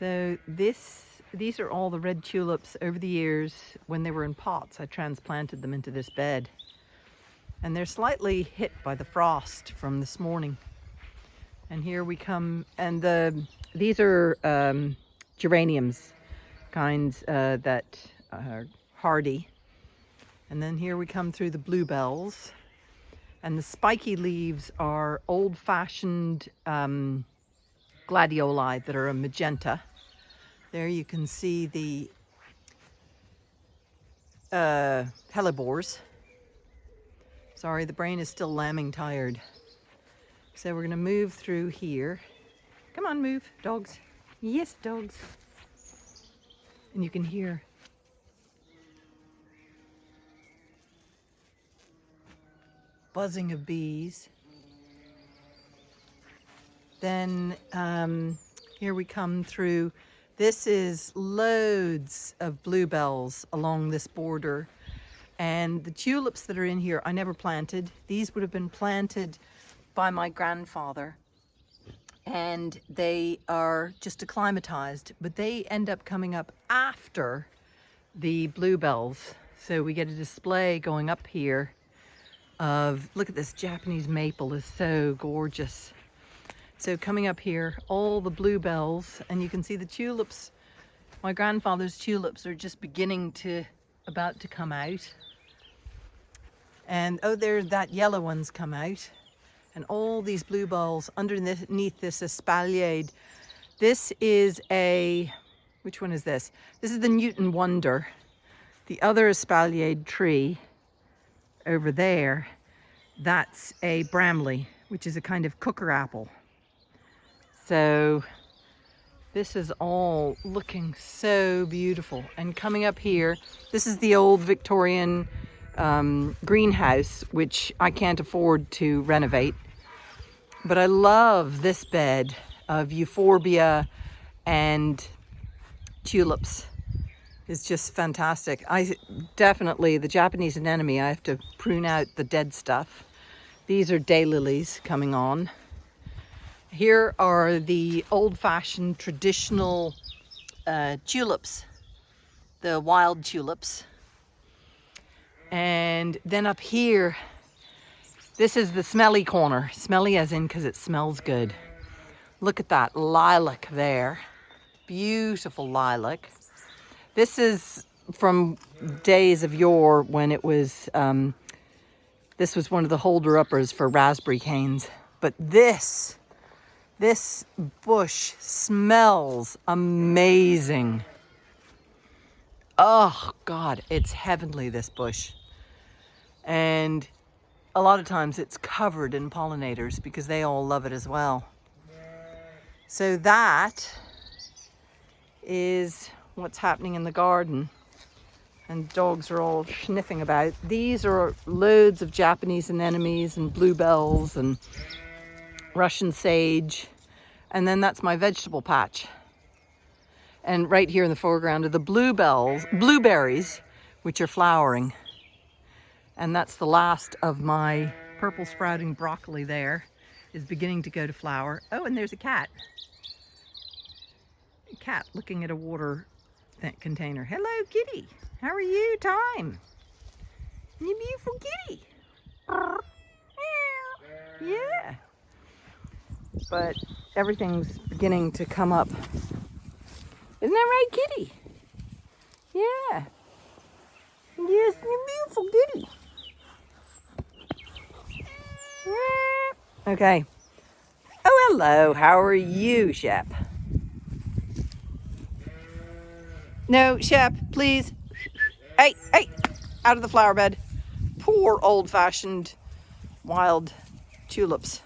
So this, these are all the red tulips over the years when they were in pots. I transplanted them into this bed. And they're slightly hit by the frost from this morning. And here we come, and the these are um, geraniums, kinds uh, that are hardy. And then here we come through the bluebells. And the spiky leaves are old-fashioned um, gladioli that are a magenta. There you can see the uh, hellebores. Sorry, the brain is still lambing tired. So we're going to move through here. Come on, move, dogs. Yes, dogs. And you can hear buzzing of bees. Then um, here we come through. This is loads of bluebells along this border. And the tulips that are in here, I never planted. These would have been planted by my grandfather. And they are just acclimatized, but they end up coming up after the bluebells. So we get a display going up here of, look at this Japanese maple is so gorgeous. So coming up here, all the bluebells, and you can see the tulips. My grandfather's tulips are just beginning to, about to come out. And oh, there, that yellow one's come out. And all these bluebells underneath this espaliered. This is a, which one is this? This is the Newton Wonder. The other espaliered tree over there, that's a Bramley, which is a kind of cooker apple. So this is all looking so beautiful. And coming up here, this is the old Victorian um, greenhouse, which I can't afford to renovate. But I love this bed of euphorbia and tulips. It's just fantastic. I definitely, the Japanese anemone, I have to prune out the dead stuff. These are daylilies coming on. Here are the old-fashioned traditional uh, tulips, the wild tulips. And then up here, this is the smelly corner. Smelly as in because it smells good. Look at that lilac there. Beautiful lilac. This is from days of yore when it was, um, this was one of the holder-uppers for raspberry canes. But this this bush smells amazing. Oh God, it's heavenly, this bush. And a lot of times it's covered in pollinators because they all love it as well. So that is what's happening in the garden. And dogs are all sniffing about. These are loads of Japanese anemones and bluebells and Russian sage, and then that's my vegetable patch. And right here in the foreground are the bluebells, blueberries, which are flowering. And that's the last of my purple sprouting broccoli there is beginning to go to flower. Oh, and there's a cat. A cat looking at a water container. Hello, kitty. How are you, Time? You beautiful kitty. Yeah but everything's beginning to come up. Isn't that right, kitty? Yeah. Yes, you beautiful kitty. Okay. Oh, hello. How are you, Shep? No, Shep, please. Hey, hey, out of the flower bed. Poor old-fashioned wild tulips.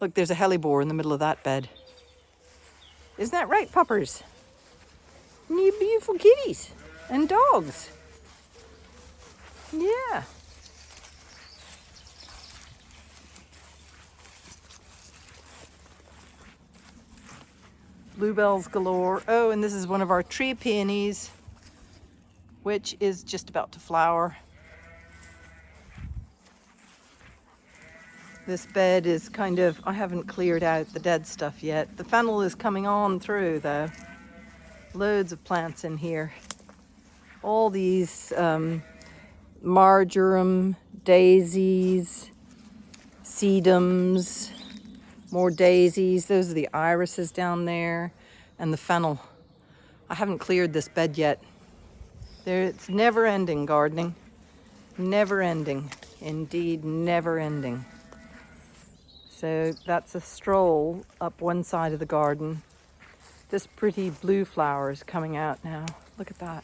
Look, there's a hellebore in the middle of that bed. Isn't that right, puppers? You beautiful kitties and dogs. Yeah. Bluebells galore. Oh, and this is one of our tree peonies, which is just about to flower. This bed is kind of, I haven't cleared out the dead stuff yet. The fennel is coming on through though. Loads of plants in here. All these um, marjoram, daisies, sedums, more daisies. Those are the irises down there and the fennel. I haven't cleared this bed yet. There, it's never ending gardening. Never ending. Indeed, never ending. So that's a stroll up one side of the garden. This pretty blue flower is coming out now. Look at that.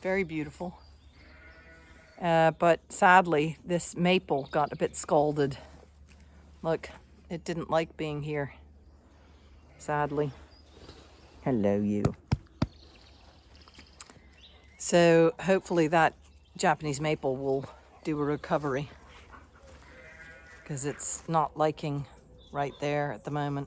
Very beautiful. Uh, but sadly, this maple got a bit scalded. Look, it didn't like being here. Sadly. Hello, you. So hopefully that Japanese maple will do a recovery because it's not liking right there at the moment.